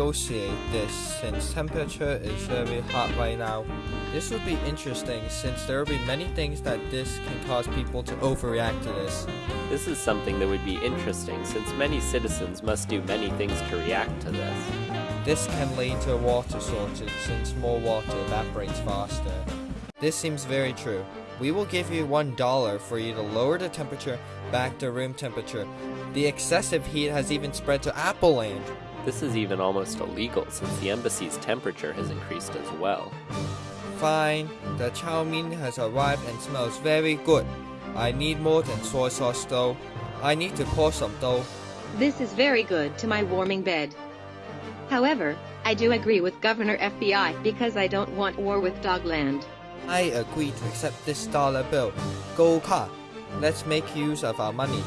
negotiate this since temperature is very hot right now. This would be interesting since there will be many things that this can cause people to overreact to this. This is something that would be interesting since many citizens must do many things to react to this. This can lead to a water shortage since more water evaporates faster. This seems very true. We will give you one dollar for you to lower the temperature back to room temperature. The excessive heat has even spread to Apple Land. This is even almost illegal since the embassy's temperature has increased as well. Fine, the chow mein has arrived and smells very good. I need more than soy sauce though. I need to pour some though. This is very good to my warming bed. However, I do agree with Governor FBI because I don't want war with Dogland. I agree to accept this dollar bill. Go car. Let's make use of our money.